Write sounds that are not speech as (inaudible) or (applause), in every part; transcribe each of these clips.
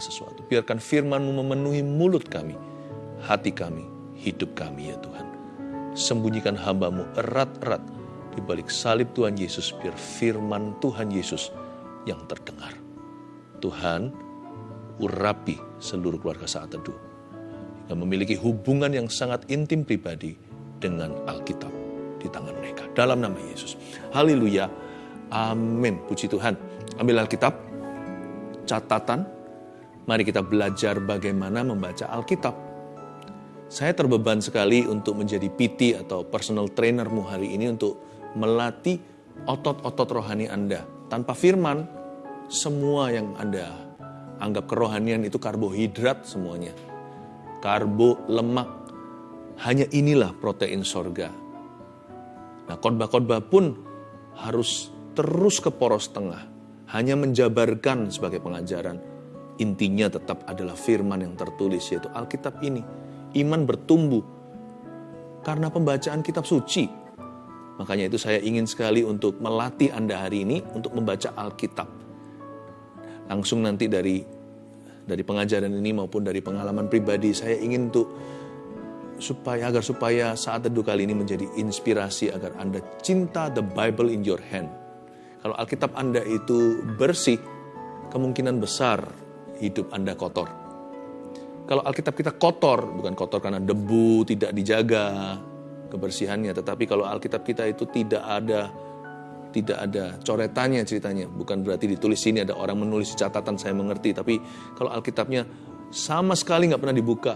segala sesuatu. Biarkan firman-Mu memenuhi mulut kami, hati kami, hidup kami ya Tuhan. Sembunyikan hambamu erat-erat di balik salib Tuhan Yesus, biar firman Tuhan Yesus yang terdengar. Tuhan, urapi seluruh keluarga saat teduh. Yang memiliki hubungan yang sangat intim pribadi dengan Alkitab di tangan mereka. Dalam nama Yesus. Haleluya. Amin. Puji Tuhan. Ambil Alkitab, catatan. Mari kita belajar bagaimana membaca Alkitab. Saya terbeban sekali untuk menjadi PT atau personal trainermu hari ini untuk melatih otot-otot rohani Anda. Tanpa firman, semua yang Anda anggap kerohanian itu karbohidrat semuanya. Karbo, lemak, hanya inilah protein sorga. Nah khotbah-khotbah pun harus terus ke poros tengah. Hanya menjabarkan sebagai pengajaran. Intinya tetap adalah firman yang tertulis yaitu Alkitab ini. Iman bertumbuh karena pembacaan kitab suci. Makanya itu saya ingin sekali untuk melatih Anda hari ini untuk membaca Alkitab. Langsung nanti dari dari pengajaran ini maupun dari pengalaman pribadi saya ingin untuk supaya agar supaya saat teduh kali ini menjadi inspirasi agar Anda cinta the Bible in your hand. Kalau Alkitab Anda itu bersih, kemungkinan besar hidup Anda kotor. Kalau Alkitab kita kotor, bukan kotor karena debu, tidak dijaga kebersihannya, tetapi kalau Alkitab kita itu tidak ada tidak ada coretannya ceritanya. Bukan berarti ditulis sini ada orang menulis catatan saya mengerti, tapi kalau Alkitabnya sama sekali nggak pernah dibuka,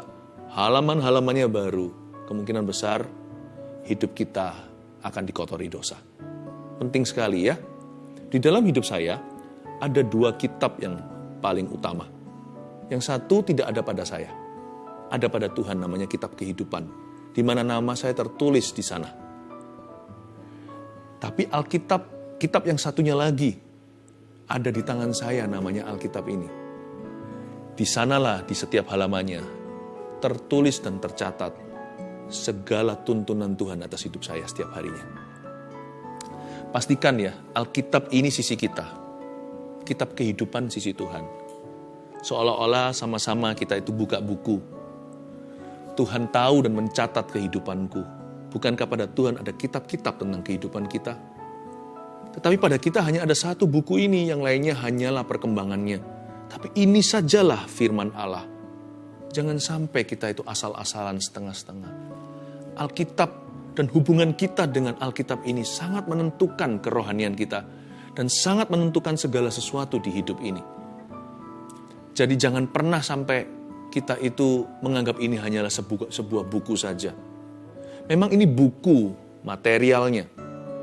halaman-halamannya baru, kemungkinan besar hidup kita akan dikotori dosa. Penting sekali ya. Di dalam hidup saya ada dua kitab yang paling utama. Yang satu tidak ada pada saya. Ada pada Tuhan namanya kitab kehidupan. Di mana nama saya tertulis di sana tapi Alkitab, kitab yang satunya lagi, ada di tangan saya namanya Alkitab ini. Di sanalah di setiap halamannya tertulis dan tercatat segala tuntunan Tuhan atas hidup saya setiap harinya. Pastikan ya, Alkitab ini sisi kita. Kitab kehidupan sisi Tuhan. Seolah-olah sama-sama kita itu buka buku. Tuhan tahu dan mencatat kehidupanku Bukankah pada Tuhan ada kitab-kitab tentang kehidupan kita? Tetapi pada kita hanya ada satu buku ini, yang lainnya hanyalah perkembangannya. Tapi ini sajalah firman Allah. Jangan sampai kita itu asal-asalan setengah-setengah. Alkitab dan hubungan kita dengan Alkitab ini sangat menentukan kerohanian kita dan sangat menentukan segala sesuatu di hidup ini. Jadi jangan pernah sampai kita itu menganggap ini hanyalah sebuah, sebuah buku saja Memang ini buku materialnya.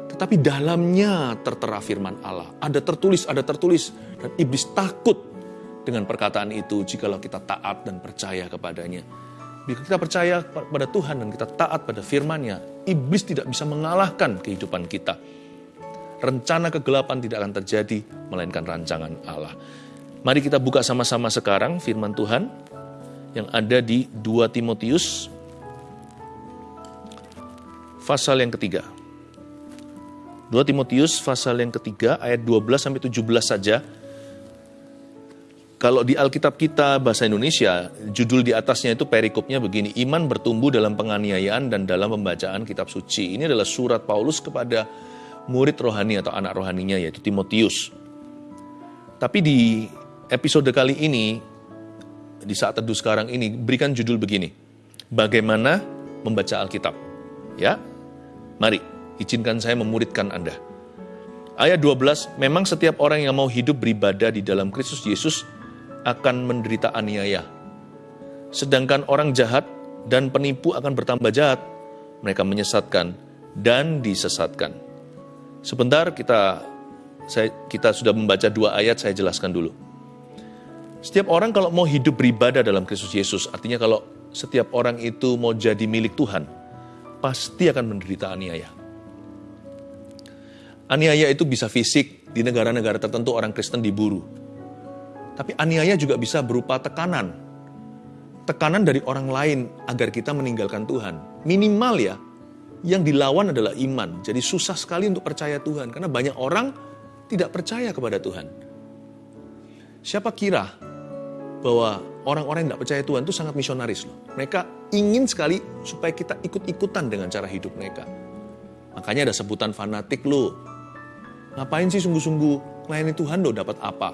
Tetapi dalamnya tertera firman Allah. Ada tertulis, ada tertulis. Dan iblis takut dengan perkataan itu jikalau kita taat dan percaya kepadanya. Bila kita percaya pada Tuhan dan kita taat pada firman-Nya, iblis tidak bisa mengalahkan kehidupan kita. Rencana kegelapan tidak akan terjadi, melainkan rancangan Allah. Mari kita buka sama-sama sekarang firman Tuhan yang ada di 2 Timotius pasal yang ketiga. 2 Timotius pasal yang ketiga ayat 12 sampai 17 saja. Kalau di Alkitab kita bahasa Indonesia, judul di atasnya itu perikopnya begini, iman bertumbuh dalam penganiayaan dan dalam pembacaan kitab suci. Ini adalah surat Paulus kepada murid rohani atau anak rohaninya yaitu Timotius. Tapi di episode kali ini, di saat teduh sekarang ini, berikan judul begini, bagaimana membaca Alkitab. Ya, Mari, izinkan saya memuridkan Anda. Ayat 12, memang setiap orang yang mau hidup beribadah di dalam Kristus Yesus akan menderita aniaya. Sedangkan orang jahat dan penipu akan bertambah jahat. Mereka menyesatkan dan disesatkan. Sebentar kita saya, kita sudah membaca dua ayat, saya jelaskan dulu. Setiap orang kalau mau hidup beribadah dalam Kristus Yesus, artinya kalau setiap orang itu mau jadi milik Tuhan, pasti akan menderita aniaya. Aniaya itu bisa fisik, di negara-negara tertentu orang Kristen diburu. Tapi aniaya juga bisa berupa tekanan. Tekanan dari orang lain agar kita meninggalkan Tuhan. Minimal ya, yang dilawan adalah iman. Jadi susah sekali untuk percaya Tuhan, karena banyak orang tidak percaya kepada Tuhan. Siapa kira bahwa orang-orang yang tidak percaya Tuhan itu sangat misionaris loh. Mereka ingin sekali supaya kita ikut-ikutan dengan cara hidup mereka. Makanya ada sebutan fanatik loh. Ngapain sih sungguh-sungguh melayani Tuhan loh dapat apa?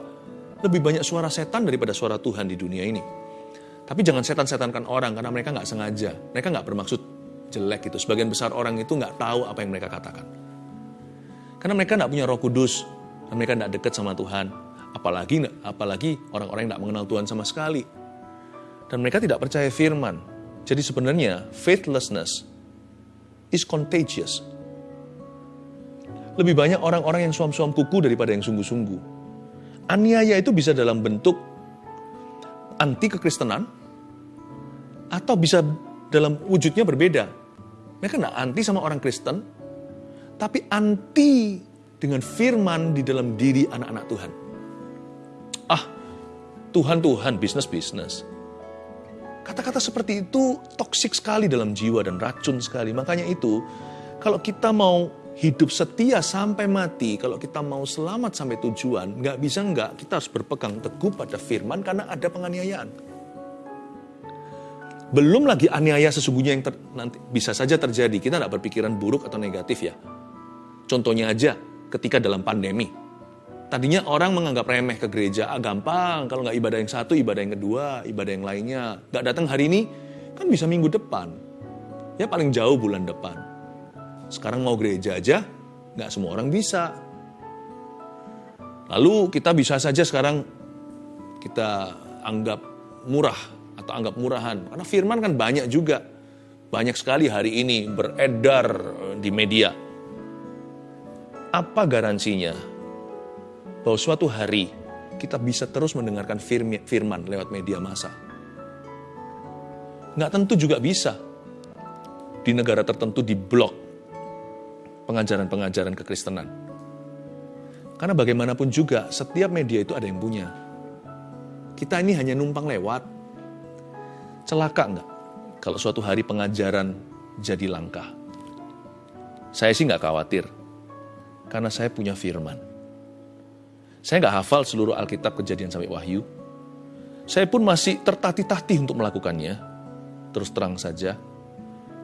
Lebih banyak suara setan daripada suara Tuhan di dunia ini. Tapi jangan setan-setankan orang karena mereka nggak sengaja. Mereka nggak bermaksud jelek gitu. Sebagian besar orang itu nggak tahu apa yang mereka katakan. Karena mereka nggak punya roh kudus. Dan mereka nggak dekat sama Tuhan apalagi apalagi orang-orang yang tidak mengenal Tuhan sama sekali. Dan mereka tidak percaya firman. Jadi sebenarnya faithlessness is contagious. Lebih banyak orang-orang yang suam-suam kuku daripada yang sungguh-sungguh. Aniaya itu bisa dalam bentuk anti kekristenan atau bisa dalam wujudnya berbeda. Mereka tidak anti sama orang Kristen, tapi anti dengan firman di dalam diri anak-anak Tuhan ah Tuhan Tuhan bisnis bisnis. Kata-kata seperti itu toksik sekali dalam jiwa dan racun sekali. Makanya itu kalau kita mau hidup setia sampai mati, kalau kita mau selamat sampai tujuan, nggak bisa nggak, kita harus berpegang teguh pada firman karena ada penganiayaan. Belum lagi aniaya sesungguhnya yang ter, nanti bisa saja terjadi. Kita nggak berpikiran buruk atau negatif ya. Contohnya aja ketika dalam pandemi, Tadinya orang menganggap remeh ke gereja, ah gampang, kalau nggak ibadah yang satu, ibadah yang kedua, ibadah yang lainnya. Nggak datang hari ini, kan bisa minggu depan. Ya paling jauh bulan depan. Sekarang mau gereja aja, nggak semua orang bisa. Lalu kita bisa saja sekarang kita anggap murah atau anggap murahan. Karena firman kan banyak juga. Banyak sekali hari ini beredar di media. Apa garansinya bahwa suatu hari kita bisa terus mendengarkan firman lewat media massa. Nggak tentu juga bisa. Di negara tertentu di blok pengajaran-pengajaran kekristenan. Karena bagaimanapun juga, setiap media itu ada yang punya. Kita ini hanya numpang lewat. Celaka nggak kalau suatu hari pengajaran jadi langka? Saya sih nggak khawatir, karena saya punya firman. Saya nggak hafal seluruh Alkitab kejadian sampai Wahyu. Saya pun masih tertatih-tatih untuk melakukannya. Terus terang saja.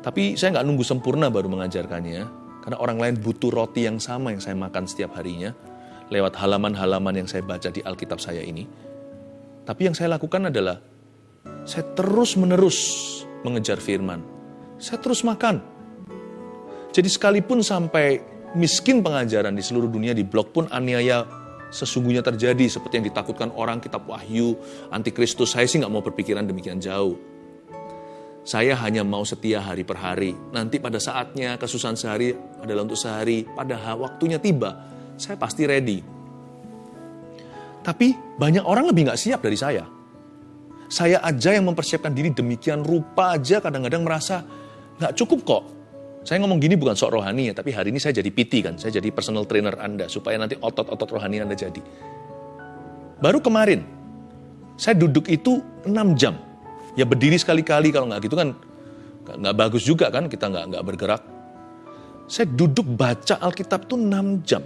Tapi saya nggak nunggu sempurna baru mengajarkannya. Karena orang lain butuh roti yang sama yang saya makan setiap harinya. Lewat halaman-halaman yang saya baca di Alkitab saya ini. Tapi yang saya lakukan adalah, saya terus-menerus mengejar firman. Saya terus makan. Jadi sekalipun sampai miskin pengajaran di seluruh dunia di blog pun aniaya sesungguhnya terjadi seperti yang ditakutkan orang kitab Wahyu, antikristus. Saya sih nggak mau berpikiran demikian jauh. Saya hanya mau setia hari per hari. Nanti pada saatnya kesusahan sehari adalah untuk sehari. Pada waktunya tiba, saya pasti ready. Tapi banyak orang lebih nggak siap dari saya. Saya aja yang mempersiapkan diri demikian rupa aja kadang-kadang merasa nggak cukup kok saya ngomong gini bukan sok rohani ya, tapi hari ini saya jadi PT kan, saya jadi personal trainer Anda, supaya nanti otot-otot rohani Anda jadi. Baru kemarin, saya duduk itu 6 jam. Ya berdiri sekali-kali, kalau nggak gitu kan nggak bagus juga kan, kita nggak nggak bergerak. Saya duduk baca Alkitab tuh 6 jam.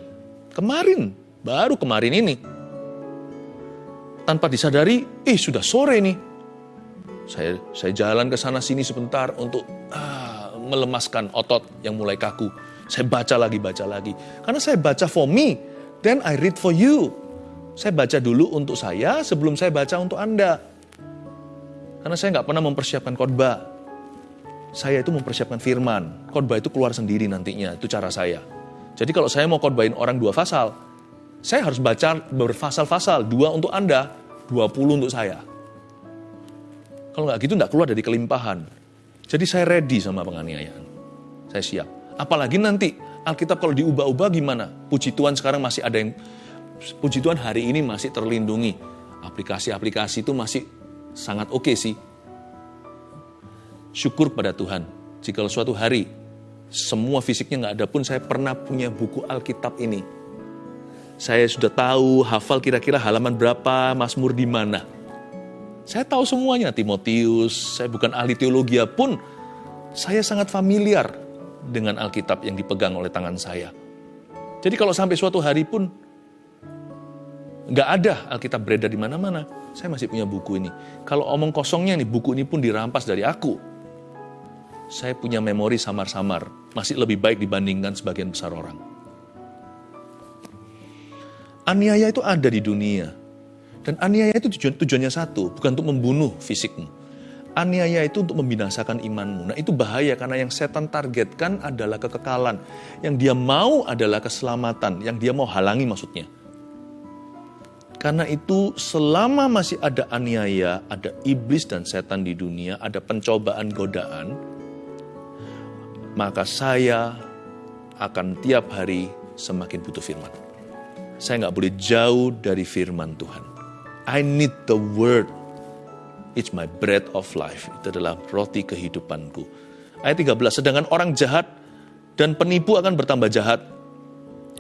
Kemarin, baru kemarin ini. Tanpa disadari, eh sudah sore nih. Saya saya jalan ke sana sini sebentar untuk ah, melemaskan otot yang mulai kaku. Saya baca lagi, baca lagi. Karena saya baca for me, then I read for you. Saya baca dulu untuk saya sebelum saya baca untuk Anda. Karena saya nggak pernah mempersiapkan khotbah. Saya itu mempersiapkan firman. Khotbah itu keluar sendiri nantinya, itu cara saya. Jadi kalau saya mau khotbahin orang dua pasal, saya harus baca berfasal-fasal, dua untuk Anda, dua puluh untuk saya. Kalau nggak gitu nggak keluar dari kelimpahan. Jadi saya ready sama penganiayaan. Saya siap. Apalagi nanti Alkitab kalau diubah-ubah gimana? Puji Tuhan sekarang masih ada yang, puji Tuhan hari ini masih terlindungi. Aplikasi-aplikasi itu masih sangat oke okay sih. Syukur pada Tuhan. Jika suatu hari semua fisiknya nggak ada pun saya pernah punya buku Alkitab ini. Saya sudah tahu hafal kira-kira halaman berapa, Mazmur di mana saya tahu semuanya, Timotius, saya bukan ahli teologi pun, saya sangat familiar dengan Alkitab yang dipegang oleh tangan saya. Jadi kalau sampai suatu hari pun nggak ada Alkitab beredar di mana-mana, saya masih punya buku ini. Kalau omong kosongnya nih, buku ini pun dirampas dari aku. Saya punya memori samar-samar, masih lebih baik dibandingkan sebagian besar orang. Aniaya itu ada di dunia. Dan aniaya itu tujuan, tujuannya satu, bukan untuk membunuh fisikmu. Aniaya itu untuk membinasakan imanmu. Nah itu bahaya karena yang setan targetkan adalah kekekalan. Yang dia mau adalah keselamatan. Yang dia mau halangi maksudnya. Karena itu selama masih ada aniaya, ada iblis dan setan di dunia, ada pencobaan godaan, maka saya akan tiap hari semakin butuh firman. Saya nggak boleh jauh dari firman Tuhan. I need the word. It's my bread of life. Itu adalah roti kehidupanku. Ayat 13, sedangkan orang jahat dan penipu akan bertambah jahat.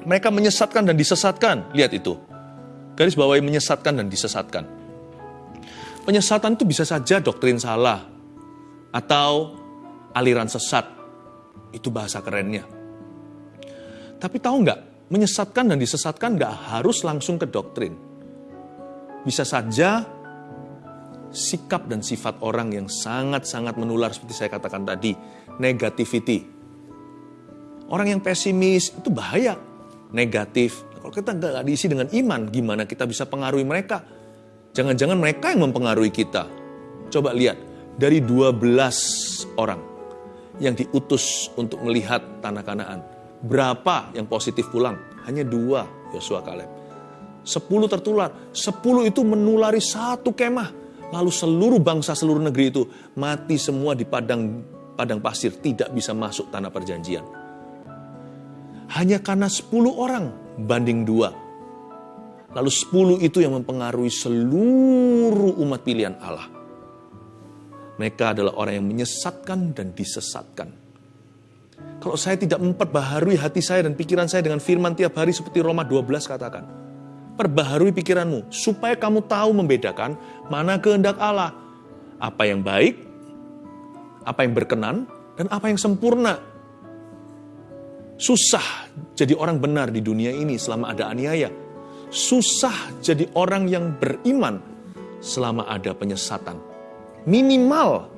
Mereka menyesatkan dan disesatkan. Lihat itu Garis bawahi menyesatkan dan disesatkan. Penyesatan itu bisa saja doktrin salah atau aliran sesat. Itu bahasa kerennya. Tapi tahu nggak, menyesatkan dan disesatkan nggak harus langsung ke doktrin. Bisa saja sikap dan sifat orang yang sangat-sangat menular seperti saya katakan tadi, negativity. Orang yang pesimis itu bahaya, negatif, kalau kita nggak diisi dengan iman, gimana kita bisa pengaruhi mereka? Jangan-jangan mereka yang mempengaruhi kita. Coba lihat, dari 12 orang yang diutus untuk melihat tanah kanaan, berapa yang positif pulang? Hanya dua, Yosua Kaleb. Sepuluh tertular, sepuluh itu menulari satu kemah. Lalu seluruh bangsa seluruh negeri itu mati semua di padang padang pasir, tidak bisa masuk tanah perjanjian. Hanya karena sepuluh orang banding dua. Lalu sepuluh itu yang mempengaruhi seluruh umat pilihan Allah. Mereka adalah orang yang menyesatkan dan disesatkan. Kalau saya tidak memperbaharui hati saya dan pikiran saya dengan firman tiap hari seperti Roma 12 katakan. Perbaharui pikiranmu supaya kamu tahu membedakan mana kehendak Allah. Apa yang baik, apa yang berkenan, dan apa yang sempurna Susah jadi orang benar di dunia ini selama ada aniaya. Susah jadi orang yang beriman selama ada penyesatan. Minimal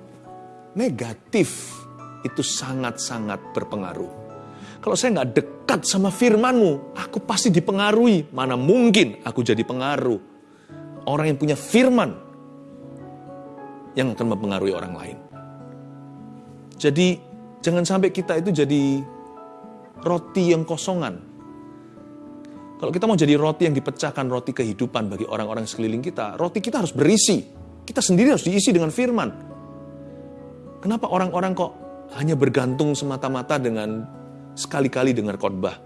negatif itu sangat-sangat berpengaruh. Kalau saya nggak dekat sama firmanmu, aku pasti dipengaruhi. Mana mungkin aku jadi pengaruh. Orang yang punya firman yang akan mempengaruhi orang lain. Jadi jangan sampai kita itu jadi roti yang kosongan. Kalau kita mau jadi roti yang dipecahkan, roti kehidupan bagi orang-orang sekeliling kita, roti kita harus berisi. Kita sendiri harus diisi dengan firman. Kenapa orang-orang kok hanya bergantung semata-mata dengan sekali-kali dengar khotbah?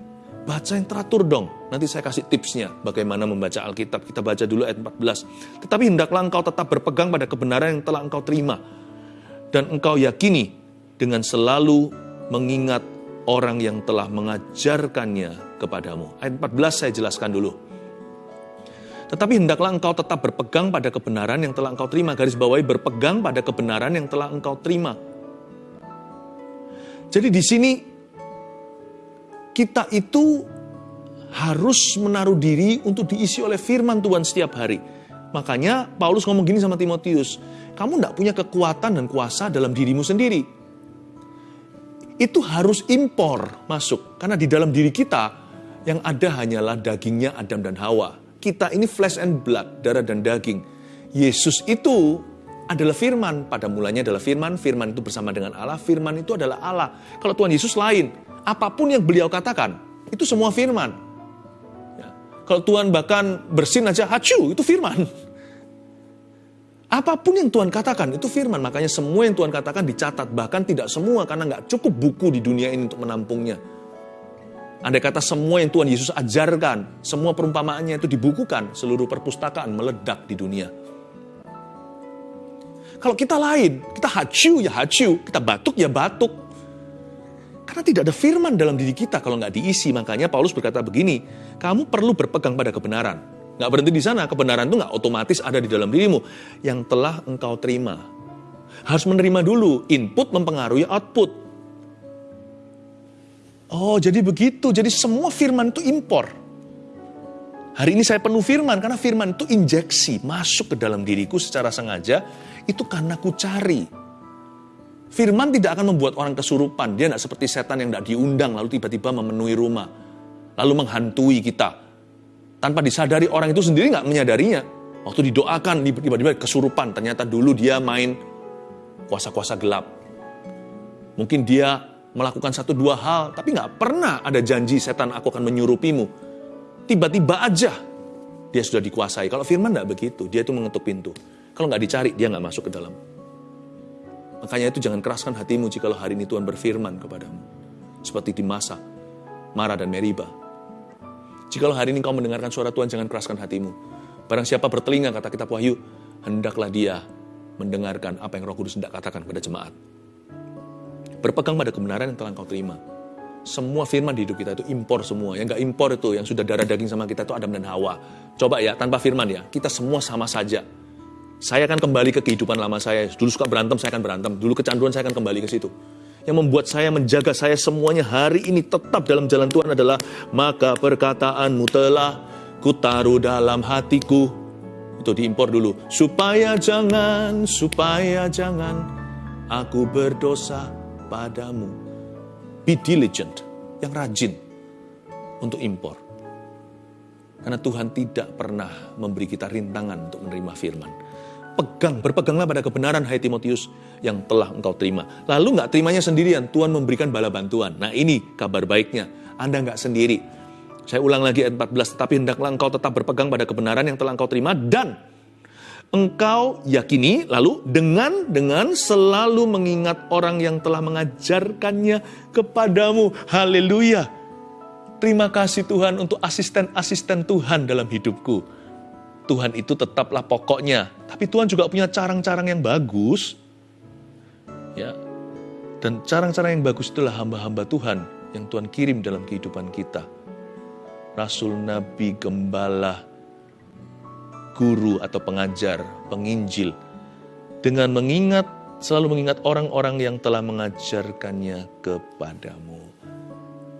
Baca yang teratur dong. Nanti saya kasih tipsnya bagaimana membaca Alkitab. Kita baca dulu ayat 14. Tetapi hendaklah engkau tetap berpegang pada kebenaran yang telah engkau terima. Dan engkau yakini dengan selalu mengingat orang yang telah mengajarkannya kepadamu. Ayat 14 saya jelaskan dulu. Tetapi hendaklah engkau tetap berpegang pada kebenaran yang telah engkau terima. Garis bawahi berpegang pada kebenaran yang telah engkau terima. Jadi di sini kita itu harus menaruh diri untuk diisi oleh firman Tuhan setiap hari. Makanya Paulus ngomong gini sama Timotius, kamu tidak punya kekuatan dan kuasa dalam dirimu sendiri itu harus impor masuk. Karena di dalam diri kita yang ada hanyalah dagingnya Adam dan Hawa. Kita ini flesh and blood, darah dan daging. Yesus itu adalah firman. Pada mulanya adalah firman, firman itu bersama dengan Allah, firman itu adalah Allah. Kalau Tuhan Yesus lain, apa pun yang beliau katakan, itu semua firman. Ya. Kalau Tuhan bahkan bersin aja, hacu, itu firman. (laughs) Apa pun yang Tuhan katakan itu firman. Makanya semua yang Tuhan katakan dicatat. Bahkan tidak semua karena nggak cukup buku di dunia ini untuk menampungnya. Andai kata semua yang Tuhan Yesus ajarkan, semua perumpamaannya itu dibukukan, seluruh perpustakaan meledak di dunia. Kalau kita lain, kita hacu ya hacu, kita batuk ya batuk. Karena tidak ada firman dalam diri kita kalau nggak diisi. Makanya Paulus berkata begini, kamu perlu berpegang pada kebenaran. Nggak berhenti di sana, kebenaran itu nggak otomatis ada di dalam dirimu. Yang telah engkau terima. Harus menerima dulu, input mempengaruhi output. Oh, jadi begitu. Jadi semua firman itu impor. Hari ini saya penuh firman, karena firman itu injeksi, masuk ke dalam diriku secara sengaja, itu karena ku cari. Firman tidak akan membuat orang kesurupan, dia tidak seperti setan yang tidak diundang, lalu tiba-tiba memenuhi rumah, lalu menghantui kita. Tanpa disadari orang itu sendiri nggak menyadarinya. Waktu didoakan, tiba-tiba kesurupan, ternyata dulu dia main kuasa-kuasa gelap. Mungkin dia melakukan satu dua hal, tapi nggak pernah ada janji setan aku akan menyurupimu tiba-tiba aja dia sudah dikuasai. Kalau firman tidak begitu, dia itu mengetuk pintu. Kalau nggak dicari, dia nggak masuk ke dalam. Makanya itu jangan keraskan hatimu jika hari ini Tuhan berfirman kepadamu. Seperti di masa Mara dan Meriba. Jika hari ini kau mendengarkan suara Tuhan, jangan keraskan hatimu. Barang siapa bertelinga, kata kitab Wahyu, hendaklah dia mendengarkan apa yang roh kudus hendak katakan kepada jemaat. Berpegang pada kebenaran yang telah kau terima semua firman di hidup kita itu impor semua. Yang gak impor itu, yang sudah darah daging sama kita itu Adam dan Hawa. Coba ya, tanpa firman ya, kita semua sama saja. Saya akan kembali ke kehidupan lama saya. Dulu suka berantem, saya akan berantem. Dulu kecanduan, saya akan kembali ke situ. Yang membuat saya menjaga saya semuanya hari ini tetap dalam jalan Tuhan adalah maka perkataanmu telah kutaruh dalam hatiku. Itu diimpor dulu. Supaya jangan, supaya jangan aku berdosa padamu Be diligent, yang rajin untuk impor. Karena Tuhan tidak pernah memberi kita rintangan untuk menerima firman. Pegang, berpeganglah pada kebenaran hai Timotius yang telah engkau terima. Lalu nggak terimanya sendirian, Tuhan memberikan bala bantuan. Nah ini kabar baiknya, Anda nggak sendiri. Saya ulang lagi ayat 14, tetapi hendaklah engkau tetap berpegang pada kebenaran yang telah engkau terima dan engkau yakini lalu dengan dengan selalu mengingat orang yang telah mengajarkannya kepadamu. Haleluya. Terima kasih Tuhan untuk asisten-asisten Tuhan dalam hidupku. Tuhan itu tetaplah pokoknya, tapi Tuhan juga punya carang-carang yang bagus. Ya. Dan carang-carang yang bagus itulah hamba-hamba Tuhan yang Tuhan kirim dalam kehidupan kita. Rasul, nabi, gembala, guru atau pengajar, penginjil, dengan mengingat, selalu mengingat orang-orang yang telah mengajarkannya kepadamu.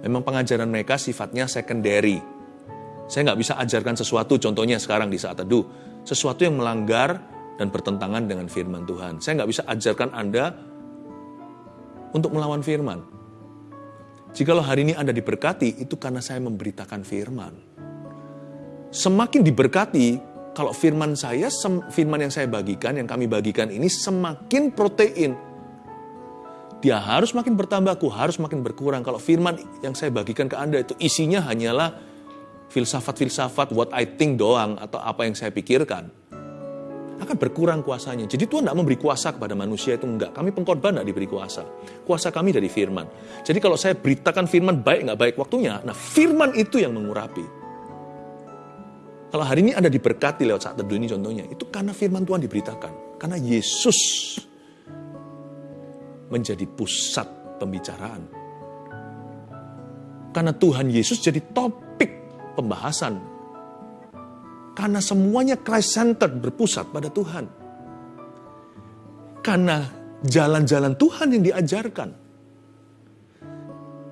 Memang pengajaran mereka sifatnya secondary. Saya nggak bisa ajarkan sesuatu, contohnya sekarang di saat teduh, sesuatu yang melanggar dan bertentangan dengan firman Tuhan. Saya nggak bisa ajarkan Anda untuk melawan firman. Jikalau hari ini Anda diberkati, itu karena saya memberitakan firman. Semakin diberkati, kalau firman saya, firman yang saya bagikan, yang kami bagikan ini semakin protein. Dia harus makin bertambah, aku harus makin berkurang. Kalau firman yang saya bagikan ke Anda itu isinya hanyalah filsafat-filsafat what I think doang atau apa yang saya pikirkan. Akan berkurang kuasanya. Jadi Tuhan tidak memberi kuasa kepada manusia itu enggak. Kami pengkorban tidak diberi kuasa. Kuasa kami dari firman. Jadi kalau saya beritakan firman baik nggak baik waktunya, nah firman itu yang mengurapi. Kalau hari ini Anda diberkati lewat saat teduh ini contohnya, itu karena firman Tuhan diberitakan. Karena Yesus menjadi pusat pembicaraan. Karena Tuhan Yesus jadi topik pembahasan. Karena semuanya Christ-centered berpusat pada Tuhan. Karena jalan-jalan Tuhan yang diajarkan.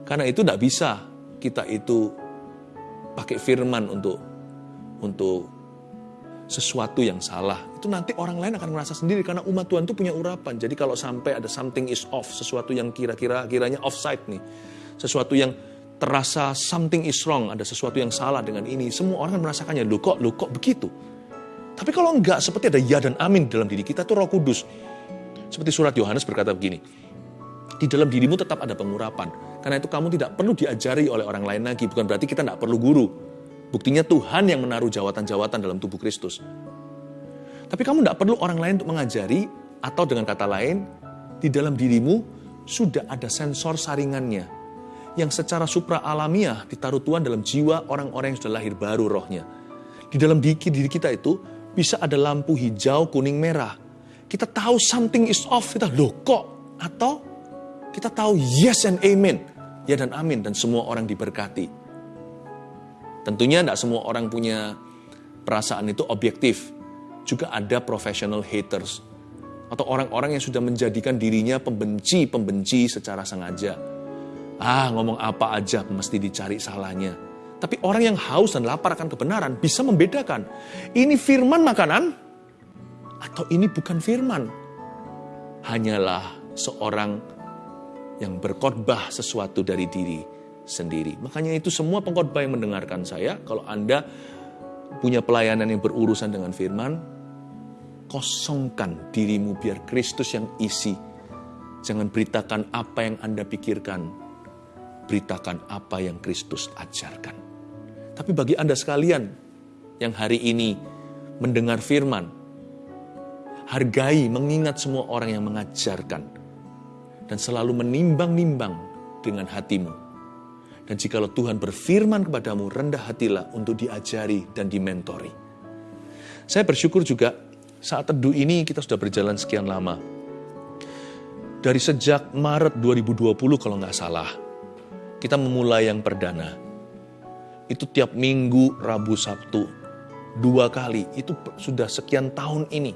Karena itu tidak bisa kita itu pakai firman untuk untuk sesuatu yang salah, itu nanti orang lain akan merasa sendiri karena umat Tuhan itu punya urapan. Jadi kalau sampai ada something is off, sesuatu yang kira-kira kiranya offside nih, sesuatu yang terasa something is wrong, ada sesuatu yang salah dengan ini, semua orang akan merasakannya, lu kok, lu kok begitu. Tapi kalau enggak, seperti ada ya dan amin dalam diri kita itu roh kudus. Seperti surat Yohanes berkata begini, di dalam dirimu tetap ada pengurapan. Karena itu kamu tidak perlu diajari oleh orang lain lagi. Bukan berarti kita tidak perlu guru. Buktinya Tuhan yang menaruh jawatan-jawatan dalam tubuh Kristus. Tapi kamu tidak perlu orang lain untuk mengajari, atau dengan kata lain, di dalam dirimu sudah ada sensor saringannya, yang secara supra alamiah ditaruh Tuhan dalam jiwa orang-orang yang sudah lahir baru rohnya. Di dalam diri, diri kita itu bisa ada lampu hijau, kuning, merah. Kita tahu something is off, kita loh kok? Atau kita tahu yes and amen, ya dan amin, dan semua orang diberkati. Tentunya tidak semua orang punya perasaan itu objektif. Juga ada professional haters. Atau orang-orang yang sudah menjadikan dirinya pembenci-pembenci secara sengaja. Ah, ngomong apa aja mesti dicari salahnya. Tapi orang yang haus dan lapar akan kebenaran bisa membedakan. Ini firman makanan atau ini bukan firman. Hanyalah seorang yang berkhotbah sesuatu dari diri sendiri. Makanya itu semua pengkhotbah yang mendengarkan saya, kalau Anda punya pelayanan yang berurusan dengan firman, kosongkan dirimu biar Kristus yang isi. Jangan beritakan apa yang Anda pikirkan, beritakan apa yang Kristus ajarkan. Tapi bagi Anda sekalian yang hari ini mendengar firman, hargai, mengingat semua orang yang mengajarkan, dan selalu menimbang-nimbang dengan hatimu. Dan jikalau Tuhan berfirman kepadamu, rendah hatilah untuk diajari dan dimentori. Saya bersyukur juga saat teduh ini kita sudah berjalan sekian lama. Dari sejak Maret 2020 kalau nggak salah, kita memulai yang perdana itu tiap minggu, Rabu, Sabtu, dua kali. Itu sudah sekian tahun ini.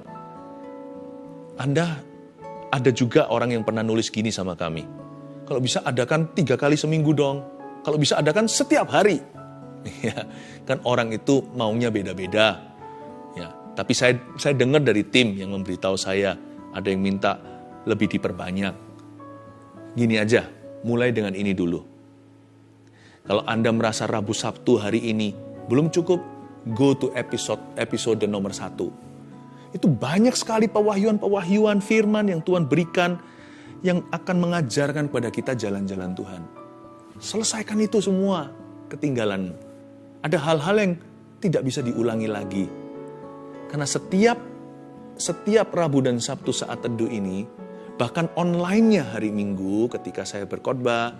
Anda ada juga orang yang pernah nulis gini sama kami. Kalau bisa adakan tiga kali seminggu dong. Kalau bisa adakan setiap hari. (laughs) Ya, kan orang itu maunya beda-beda. Ya, tapi saya saya dengar dari tim yang memberitahu saya ada yang minta lebih diperbanyak. Gini aja, mulai dengan ini dulu kalau Anda merasa Rabu Sabtu hari ini belum cukup, go to episode episode nomor satu. Itu banyak sekali pewahyuan-pewahyuan firman yang Tuhan berikan yang akan mengajarkan kepada kita jalan-jalan Tuhan. Selesaikan itu semua ketinggalan. Ada hal-hal yang tidak bisa diulangi lagi. Karena setiap setiap Rabu dan Sabtu saat teduh ini, bahkan online-nya hari Minggu ketika saya berkhotbah,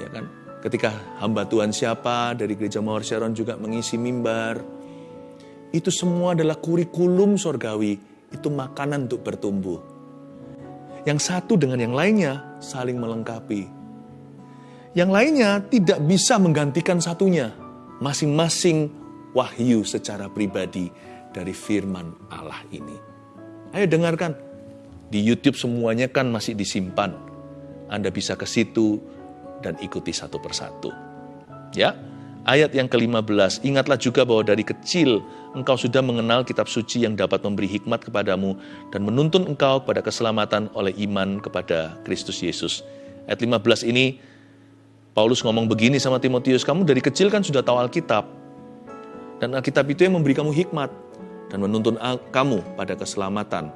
ya kan, Ketika hamba Tuhan siapa dari Gereja Mawar Sharon juga mengisi mimbar. Itu semua adalah kurikulum sorgawi. Itu makanan untuk bertumbuh. Yang satu dengan yang lainnya saling melengkapi. Yang lainnya tidak bisa menggantikan satunya. Masing-masing wahyu secara pribadi dari firman Allah ini. Ayo dengarkan. Di YouTube semuanya kan masih disimpan. Anda bisa ke situ, dan ikuti satu persatu. Ya, ayat yang ke-15, ingatlah juga bahwa dari kecil engkau sudah mengenal kitab suci yang dapat memberi hikmat kepadamu dan menuntun engkau pada keselamatan oleh iman kepada Kristus Yesus. Ayat 15 ini, Paulus ngomong begini sama Timotius, kamu dari kecil kan sudah tahu Alkitab, dan Alkitab itu yang memberi kamu hikmat dan menuntun kamu pada keselamatan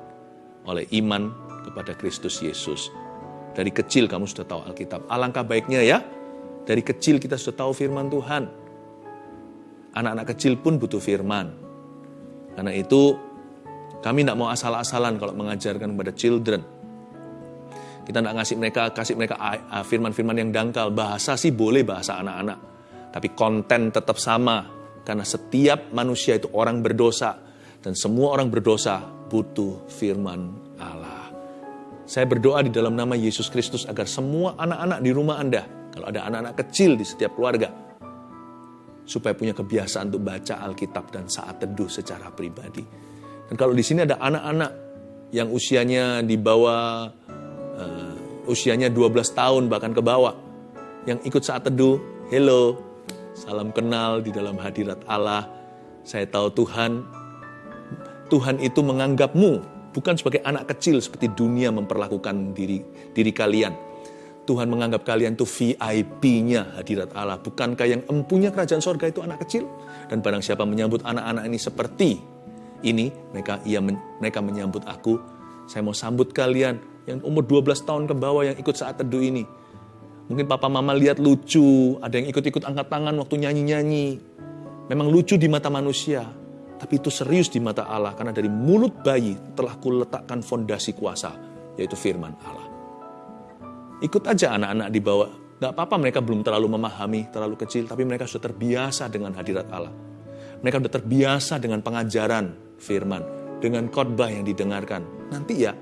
oleh iman kepada Kristus Yesus. Dari kecil kamu sudah tahu Alkitab. Alangkah baiknya ya, dari kecil kita sudah tahu firman Tuhan. Anak-anak kecil pun butuh firman. Karena itu kami tidak mau asal-asalan kalau mengajarkan kepada children. Kita tidak ngasih mereka kasih mereka firman-firman yang dangkal. Bahasa sih boleh bahasa anak-anak. Tapi konten tetap sama. Karena setiap manusia itu orang berdosa. Dan semua orang berdosa butuh firman. Saya berdoa di dalam nama Yesus Kristus agar semua anak-anak di rumah Anda, kalau ada anak-anak kecil di setiap keluarga, supaya punya kebiasaan untuk baca Alkitab dan saat teduh secara pribadi. Dan kalau di sini ada anak-anak yang usianya di bawah uh, usianya 12 tahun bahkan ke bawah yang ikut saat teduh, hello, salam kenal di dalam hadirat Allah. Saya tahu Tuhan Tuhan itu menganggapmu bukan sebagai anak kecil seperti dunia memperlakukan diri diri kalian. Tuhan menganggap kalian itu VIP-nya hadirat Allah. Bukankah yang empunya kerajaan sorga itu anak kecil? Dan barang siapa menyambut anak-anak ini seperti ini, mereka ia mereka menyambut aku. Saya mau sambut kalian yang umur 12 tahun ke bawah yang ikut saat teduh ini. Mungkin papa mama lihat lucu, ada yang ikut-ikut angkat tangan waktu nyanyi-nyanyi. Memang lucu di mata manusia, tapi itu serius di mata Allah karena dari mulut bayi telah kuletakkan fondasi kuasa, yaitu firman Allah. Ikut aja anak-anak di bawah. Gak apa-apa mereka belum terlalu memahami, terlalu kecil, tapi mereka sudah terbiasa dengan hadirat Allah. Mereka sudah terbiasa dengan pengajaran firman, dengan khotbah yang didengarkan. Nanti ya,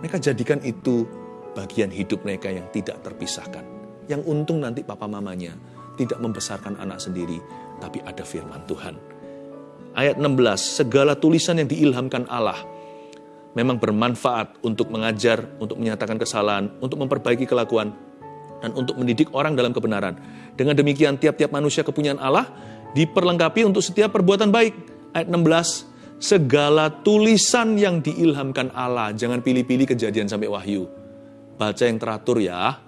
mereka jadikan itu bagian hidup mereka yang tidak terpisahkan. Yang untung nanti papa mamanya tidak membesarkan anak sendiri, tapi ada firman Tuhan ayat 16, segala tulisan yang diilhamkan Allah memang bermanfaat untuk mengajar, untuk menyatakan kesalahan, untuk memperbaiki kelakuan, dan untuk mendidik orang dalam kebenaran. Dengan demikian tiap-tiap manusia kepunyaan Allah diperlengkapi untuk setiap perbuatan baik. Ayat 16, segala tulisan yang diilhamkan Allah, jangan pilih-pilih kejadian sampai wahyu. Baca yang teratur ya.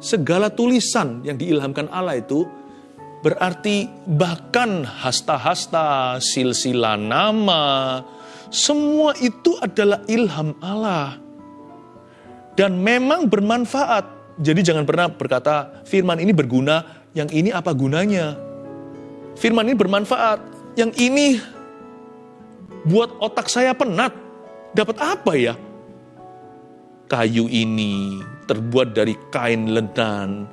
Segala tulisan yang diilhamkan Allah itu berarti bahkan hasta-hasta, silsilah nama, semua itu adalah ilham Allah. Dan memang bermanfaat jadi jangan pernah berkata, firman ini berguna, yang ini apa gunanya? Firman ini bermanfaat, yang ini buat otak saya penat. Dapat apa ya? Kayu ini terbuat dari kain lenan.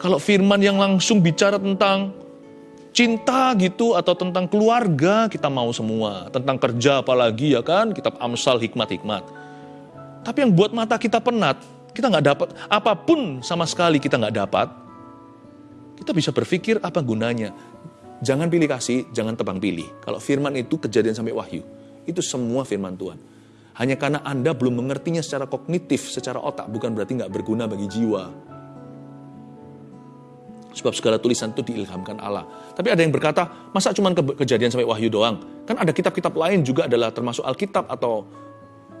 Kalau firman yang langsung bicara tentang cinta gitu atau tentang keluarga kita mau semua. Tentang kerja apalagi ya kan, kitab Amsal hikmat-hikmat. Tapi yang buat mata kita penat, kita nggak dapat apa pun sama sekali kita nggak dapat. Kita bisa berpikir apa gunanya. Jangan pilih kasih, jangan tebang pilih. Kalau firman itu kejadian sampai wahyu, itu semua firman Tuhan. Hanya karena Anda belum mengertinya secara kognitif, secara otak, bukan berarti nggak berguna bagi jiwa. Sebab segala tulisan itu diilhamkan Allah. Tapi ada yang berkata, masa cuma ke kejadian sampai wahyu doang? Kan ada kitab-kitab lain juga adalah termasuk Alkitab atau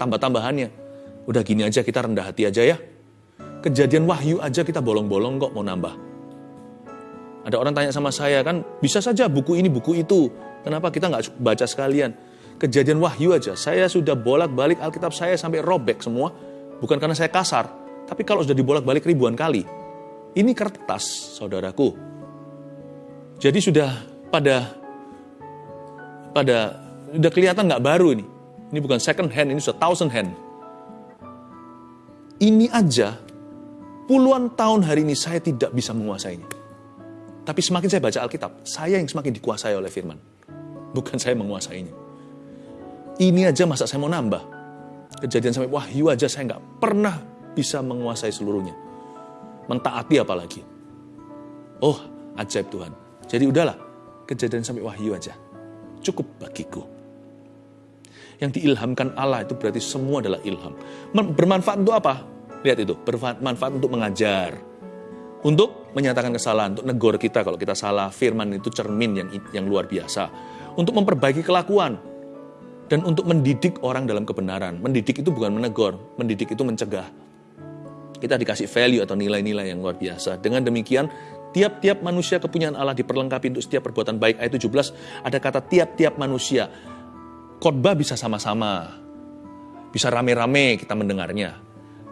tambah-tambahannya. Udah gini aja kita rendah hati aja ya. Kejadian wahyu aja kita bolong-bolong kok mau nambah. Ada orang tanya sama saya kan, bisa saja buku ini, buku itu. Kenapa kita nggak baca sekalian? Kejadian wahyu aja, saya sudah bolak-balik Alkitab saya sampai robek semua. Bukan karena saya kasar, tapi kalau sudah dibolak-balik ribuan kali. Ini kertas, saudaraku. Jadi sudah pada pada udah kelihatan nggak baru ini. Ini bukan second hand, ini sudah thousand hand. Ini aja puluhan tahun hari ini saya tidak bisa menguasainya. Tapi semakin saya baca Alkitab, saya yang semakin dikuasai oleh firman. Bukan saya menguasainya. Ini aja masa saya mau nambah. Kejadian sampai wahyu aja saya nggak pernah bisa menguasai seluruhnya. Mentaati apalagi. Oh, ajaib Tuhan. Jadi udahlah, kejadian sampai wahyu aja. Cukup bagiku. Yang diilhamkan Allah itu berarti semua adalah ilham. Bermanfaat untuk apa? Lihat itu, bermanfaat untuk mengajar. Untuk menyatakan kesalahan, untuk negor kita kalau kita salah. Firman itu cermin yang, yang luar biasa. Untuk memperbaiki kelakuan. Dan untuk mendidik orang dalam kebenaran. Mendidik itu bukan menegur, mendidik itu mencegah. Kita dikasih value atau nilai-nilai yang luar biasa. Dengan demikian, tiap-tiap manusia kepunyaan Allah diperlengkapi untuk setiap perbuatan baik. Ayat 17 ada kata tiap-tiap manusia khotbah bisa sama-sama, bisa rame-rame kita mendengarnya.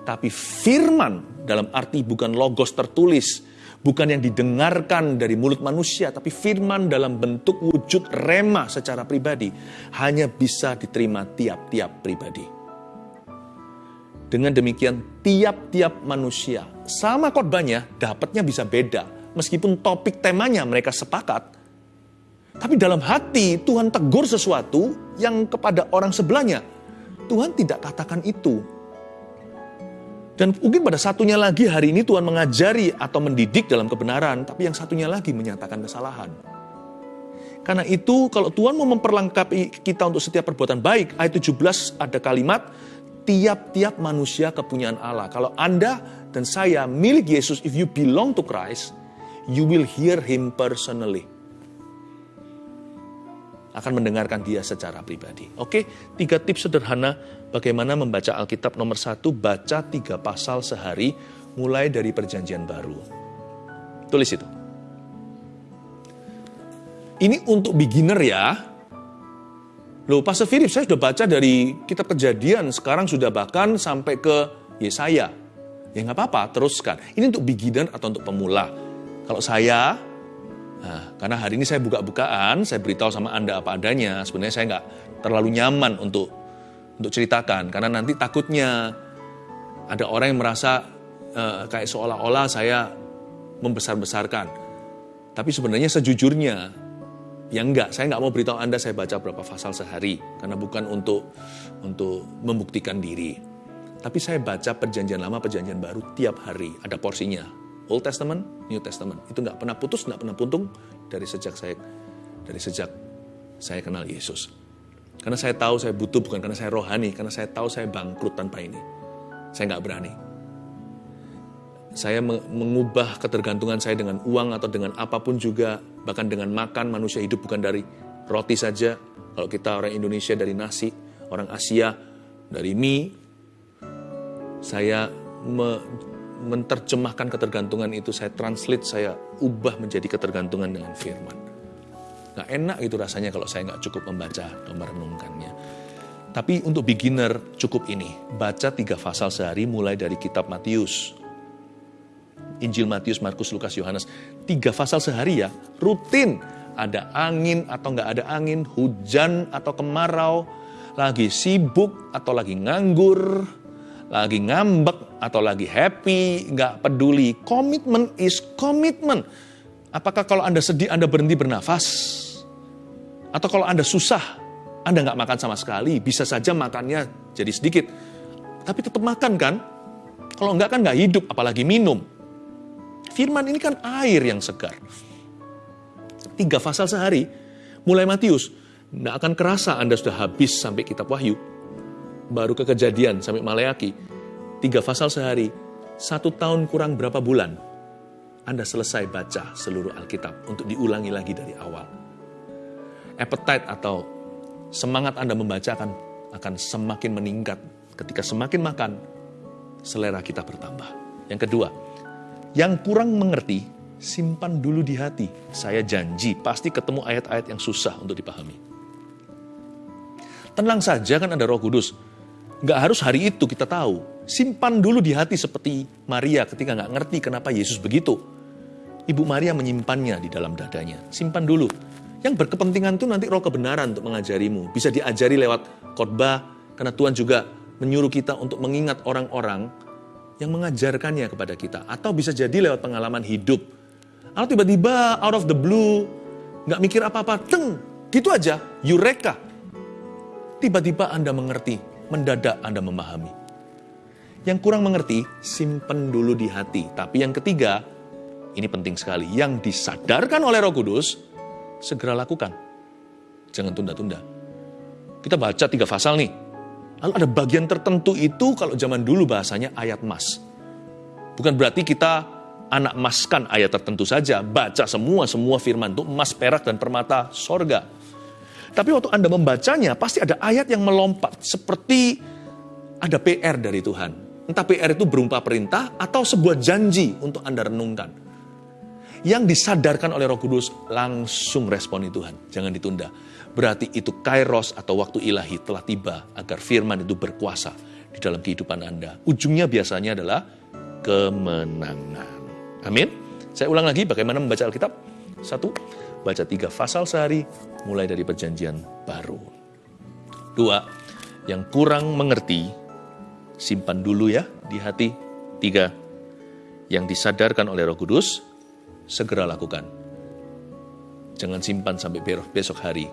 Tapi firman dalam arti bukan logos tertulis, bukan yang didengarkan dari mulut manusia, tapi firman dalam bentuk wujud rema secara pribadi hanya bisa diterima tiap-tiap pribadi. Dengan demikian, tiap-tiap manusia sama khotbahnya dapatnya bisa beda, meskipun topik temanya mereka sepakat, tapi dalam hati Tuhan tegur sesuatu yang kepada orang sebelahnya. Tuhan tidak katakan itu. Dan mungkin pada satunya lagi hari ini Tuhan mengajari atau mendidik dalam kebenaran, tapi yang satunya lagi menyatakan kesalahan. Karena itu kalau Tuhan mau memperlengkapi kita untuk setiap perbuatan baik, ayat 17 ada kalimat, tiap-tiap manusia kepunyaan Allah. Kalau Anda dan saya milik Yesus, if you belong to Christ, you will hear Him personally akan mendengarkan dia secara pribadi. Oke, tiga tips sederhana bagaimana membaca Alkitab nomor satu, baca tiga pasal sehari mulai dari perjanjian baru. Tulis itu. Ini untuk beginner ya. Loh, Pastor Philip, saya sudah baca dari kitab kejadian, sekarang sudah bahkan sampai ke Yesaya. Ya nggak apa-apa, teruskan. Ini untuk beginner atau untuk pemula. Kalau saya, Nah, karena hari ini saya buka-bukaan, saya beritahu sama Anda apa adanya. Sebenarnya saya nggak terlalu nyaman untuk untuk ceritakan, karena nanti takutnya ada orang yang merasa uh, kayak seolah-olah saya membesar-besarkan. Tapi sebenarnya sejujurnya, ya enggak, saya nggak mau beritahu Anda saya baca berapa pasal sehari, karena bukan untuk untuk membuktikan diri. Tapi saya baca perjanjian lama, perjanjian baru tiap hari, ada porsinya Old Testament, New Testament. Itu nggak pernah putus, nggak pernah puntung dari sejak saya dari sejak saya kenal Yesus. Karena saya tahu saya butuh bukan karena saya rohani, karena saya tahu saya bangkrut tanpa ini. Saya nggak berani. Saya mengubah ketergantungan saya dengan uang atau dengan apa pun juga, bahkan dengan makan manusia hidup bukan dari roti saja. Kalau kita orang Indonesia dari nasi, orang Asia dari mie, saya me menerjemahkan ketergantungan itu, saya translate, saya ubah menjadi ketergantungan dengan firman. Nah enak itu rasanya kalau saya nggak cukup membaca atau merenungkannya. Tapi untuk beginner cukup ini, baca tiga pasal sehari mulai dari kitab Matius, Injil Matius, Markus, Lukas, Yohanes. Tiga pasal sehari ya, rutin. Ada angin atau nggak ada angin, hujan atau kemarau, lagi sibuk atau lagi nganggur, lagi ngambek atau lagi happy, nggak peduli. Komitmen is komitmen. Apakah kalau Anda sedih, Anda berhenti bernafas? Atau kalau Anda susah, Anda nggak makan sama sekali, bisa saja makannya jadi sedikit. Tapi tetap makan kan? Kalau nggak kan nggak hidup, apalagi minum. Firman ini kan air yang segar. Tiga pasal sehari, mulai Matius, tidak akan kerasa Anda sudah habis sampai kitab Wahyu. Baru ke kejadian sampai Maleaki. Tiga pasal sehari, satu tahun kurang berapa bulan, Anda selesai baca seluruh Alkitab untuk diulangi lagi dari awal. Appetite atau semangat Anda membaca akan, akan semakin meningkat. Ketika semakin makan, selera kita bertambah. Yang kedua, yang kurang mengerti, simpan dulu di hati. Saya janji, pasti ketemu ayat-ayat yang susah untuk dipahami. Tenang saja kan ada roh kudus. Nggak harus hari itu kita tahu. Simpan dulu di hati seperti Maria ketika nggak ngerti kenapa Yesus begitu. Ibu Maria menyimpannya di dalam dadanya. Simpan dulu. Yang berkepentingan itu nanti roh kebenaran untuk mengajarimu. Bisa diajari lewat khotbah, karena Tuhan juga menyuruh kita untuk mengingat orang-orang yang mengajarkannya kepada kita. Atau bisa jadi lewat pengalaman hidup. Atau tiba-tiba out of the blue, nggak mikir apa-apa, teng, gitu aja, eureka. Tiba-tiba Anda mengerti, mendadak Anda memahami. Yang kurang mengerti, simpen dulu di hati. Tapi yang ketiga, ini penting sekali, yang disadarkan oleh roh kudus, segera lakukan. Jangan tunda-tunda. Kita baca tiga pasal nih, Lalu ada bagian tertentu itu kalau zaman dulu bahasanya ayat mas. Bukan berarti kita anak maskan ayat tertentu saja. Baca semua, semua firman itu emas, perak, dan permata sorga. Tapi waktu Anda membacanya, pasti ada ayat yang melompat. Seperti ada PR dari Tuhan. Entah PR itu berupa perintah atau sebuah janji untuk Anda renungkan. Yang disadarkan oleh roh kudus, langsung responi Tuhan. Jangan ditunda berarti itu kairos atau waktu ilahi telah tiba agar firman itu berkuasa di dalam kehidupan Anda. Ujungnya biasanya adalah kemenangan. Amin. Saya ulang lagi bagaimana membaca Alkitab. Satu, baca tiga pasal sehari mulai dari perjanjian baru. Dua, yang kurang mengerti, simpan dulu ya di hati. Tiga, yang disadarkan oleh roh kudus, segera lakukan. Jangan simpan sampai besok hari